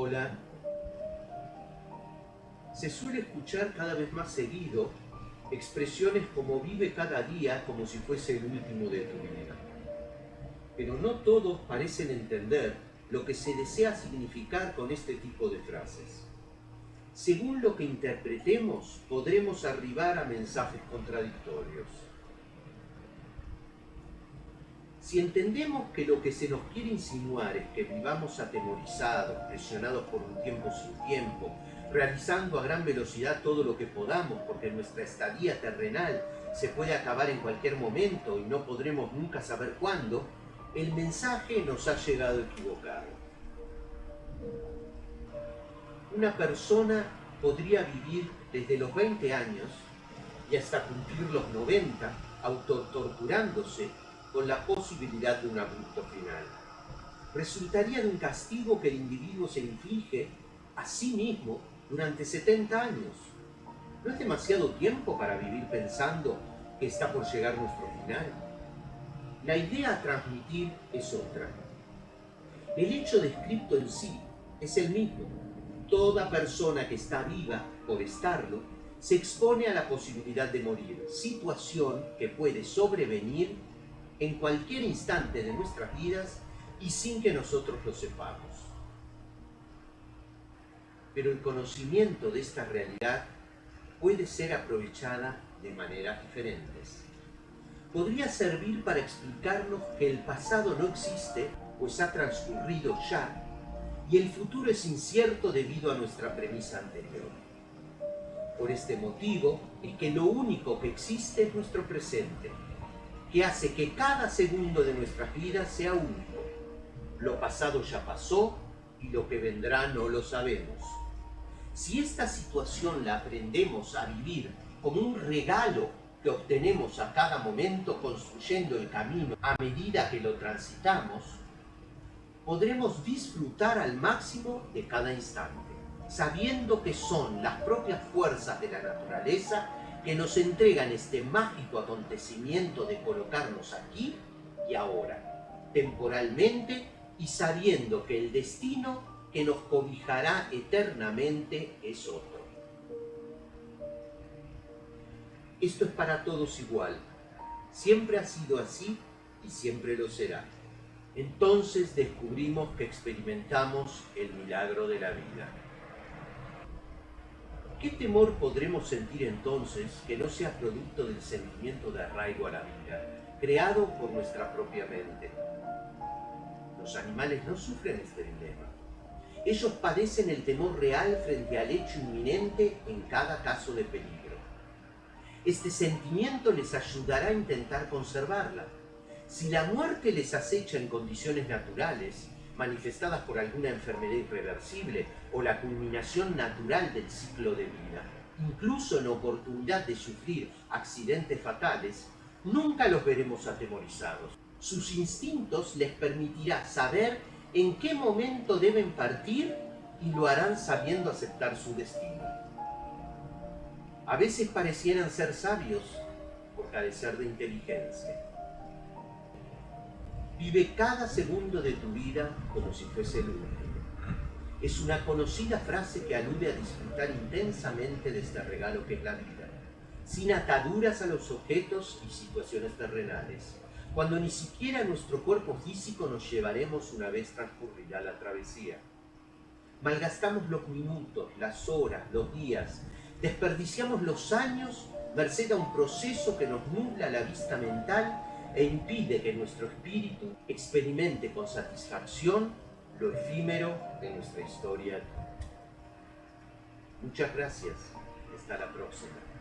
Hola. Se suele escuchar cada vez más seguido expresiones como vive cada día como si fuese el último de tu vida. Pero no todos parecen entender lo que se desea significar con este tipo de frases. Según lo que interpretemos, podremos arribar a mensajes contradictorios. Si entendemos que lo que se nos quiere insinuar es que vivamos atemorizados, presionados por un tiempo sin tiempo, realizando a gran velocidad todo lo que podamos, porque nuestra estadía terrenal se puede acabar en cualquier momento y no podremos nunca saber cuándo, el mensaje nos ha llegado equivocado. Una persona podría vivir desde los 20 años y hasta cumplir los 90 autotorturándose con la posibilidad de un abrupto final. Resultaría de un castigo que el individuo se inflige a sí mismo durante 70 años. ¿No es demasiado tiempo para vivir pensando que está por llegar nuestro final? La idea a transmitir es otra. El hecho descrito en sí es el mismo. Toda persona que está viva, por estarlo, se expone a la posibilidad de morir, situación que puede sobrevenir en cualquier instante de nuestras vidas y sin que nosotros lo sepamos pero el conocimiento de esta realidad puede ser aprovechada de maneras diferentes. Podría servir para explicarnos que el pasado no existe, pues ha transcurrido ya, y el futuro es incierto debido a nuestra premisa anterior. Por este motivo es que lo único que existe es nuestro presente, que hace que cada segundo de nuestras vidas sea único. Lo pasado ya pasó y lo que vendrá no lo sabemos. Si esta situación la aprendemos a vivir como un regalo que obtenemos a cada momento construyendo el camino a medida que lo transitamos, podremos disfrutar al máximo de cada instante, sabiendo que son las propias fuerzas de la naturaleza que nos entregan este mágico acontecimiento de colocarnos aquí y ahora, temporalmente y sabiendo que el destino que nos cobijará eternamente es otro. Esto es para todos igual. Siempre ha sido así y siempre lo será. Entonces descubrimos que experimentamos el milagro de la vida. ¿Qué temor podremos sentir entonces que no sea producto del sentimiento de arraigo a la vida, creado por nuestra propia mente? Los animales no sufren este dilema ellos padecen el temor real frente al hecho inminente en cada caso de peligro. Este sentimiento les ayudará a intentar conservarla. Si la muerte les acecha en condiciones naturales, manifestadas por alguna enfermedad irreversible o la culminación natural del ciclo de vida, incluso en oportunidad de sufrir accidentes fatales, nunca los veremos atemorizados. Sus instintos les permitirá saber en qué momento deben partir y lo harán sabiendo aceptar su destino. A veces parecieran ser sabios por carecer de inteligencia. Vive cada segundo de tu vida como si fuese el último. Es una conocida frase que alude a disfrutar intensamente de este regalo que es la vida, sin ataduras a los objetos y situaciones terrenales cuando ni siquiera nuestro cuerpo físico nos llevaremos una vez transcurrida la travesía. Malgastamos los minutos, las horas, los días, desperdiciamos los años merced a un proceso que nos nubla la vista mental e impide que nuestro espíritu experimente con satisfacción lo efímero de nuestra historia. Muchas gracias. Hasta la próxima.